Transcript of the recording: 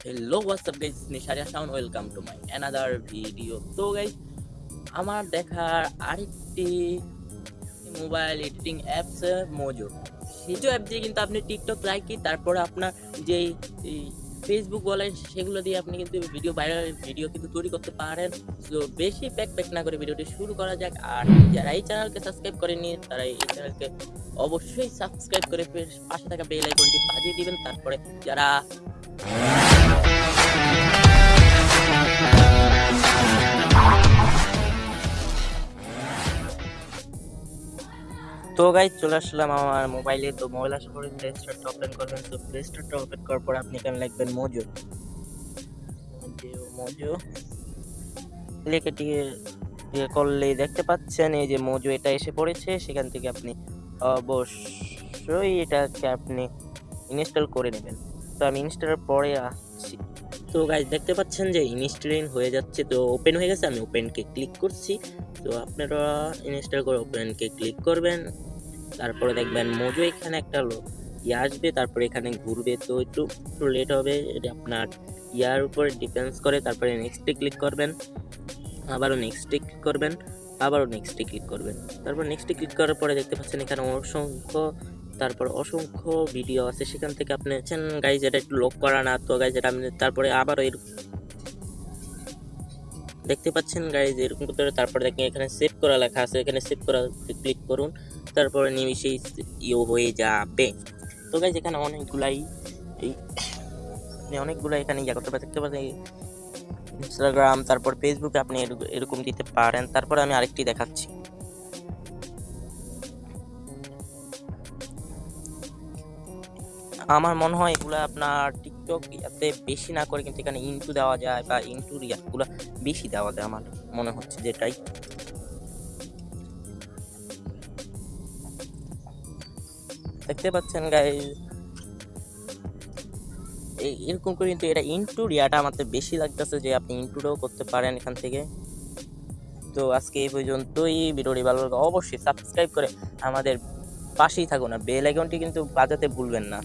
Hello WhatsApp guys নিশারিয়া sound welcome to my another video তো guys আমার দেখার আরেকটি মোবাইল এডিটিং অ্যাপস মোজো সেজো অ্যাপ দিয়ে কিন্তু আপনি টিকটক লাইকি তারপরে আপনার যেই ফেসবুক বলেন সেগুলো দিয়ে আপনি কিন্তু ভিডিও ভাইরাল ভিডিও কিন্তু তৈরি করতে পারেন। তো বেশি প্যাক প্যাক না করে ভিডিওটি শুরু করা যাক। আর যারা এই চ্যানেলকে সাবস্ক্রাইব করেনি তারা এই চ্যানেলকে অবশ্যই সাবস্ক্রাইব করে পাশে থাকা বেল আইকনটি বাজিয়ে দিবেন। তারপরে যারা তো গাইজ চলে আসলাম আমার মোবাইলে তো মোবাইল আসার পরে প্লে স্টোরটা ওপেন করবেন তো প্লে স্টোরটা ওপেন করার পর আপনি এখানে লিখবেন মোজো মোজো লিখে দিয়ে করলেই দেখতে পাচ্ছেন, এই যে মোজো এটা এসে পড়েছে। সেখান থেকে আপনি অবশ্যই এটাকে আপনি ইনস্টল করে নেবেন। তো আমি ইনস্টলের পরে আসছি। তো গাইজ দেখতে পাচ্ছেন যে ইনস্টলিং হয়ে যাচ্ছে, তো ওপেন হয়ে গেছে, আমি ওপেনকে ক্লিক করছি। তো আপনারা ইনস্টল করে ওপেনকে ক্লিক করবেন, তারপরে দেখবেন মোজো এখানে একটা ইয়ে আসবে, তারপরে এখানে ঘুরবে, তো একটু একটু লেট হবে, এটা আপনার ইয়ার উপরে ডিপেন্ডস করে, তারপরে নেক্সটে ক্লিক করবেন, আবারও নেক্সটে ক্লিক করবেন, আবারও নেক্সটে ক্লিক করবেন। তারপর নেক্সটে ক্লিক করার পরে দেখতে পাচ্ছেন এখানে অসংখ্য তারপর অসংখ্য ভিডিও আছে, সেখান থেকে আপনি গাইজ এটা একটু লক করা না। তো গাইজ এটা আপনি তারপরে আবারও এর দেখতে পাচ্ছেন গাইজ এরকম করে তারপরে দেখেন এখানে সেভ করা লেখা আছে। এখানে সেভ করা ক্লিক করুন, তারপরে নিমিশেই ইয়ে হয়ে যাবে। তো গাইজ এখানে অনেকগুলাই এই আপনি অনেকগুলো এখানে ইয়া করতে দেখতে পাচ্ছেন ইনস্টাগ্রাম তারপর ফেসবুকে আপনি এরক- এরকম দিতে পারেন। তারপরে আমি আরেকটি দেখাচ্ছি। আমার মনে হয় এগুলো আপনার টিকটক ইয়াতে বেশি না করে কিন্তু এখানে ইন্টু দেওয়া যায় বা ইন্টু ইয়াগুলো বেশি দেওয়া যায় আমার মনে হচ্ছে যেটাই। দেখতে পাচ্ছেন গাই এরকম করে কিন্তু এটা ইন্টু রিয়াটা আমাদের বেশি লাগতেছে যে আপনি ইন্টুটাও করতে পারেন এখান থেকে। তো আজকে এই পর্যন্তই। ভিডিওটি ভালো লাগে অবশ্যই সাবস্ক্রাইব করে আমাদের পাশেই থাকুন আর বেল আইকনটি কিন্তু বাজাতে ভুলবেন না।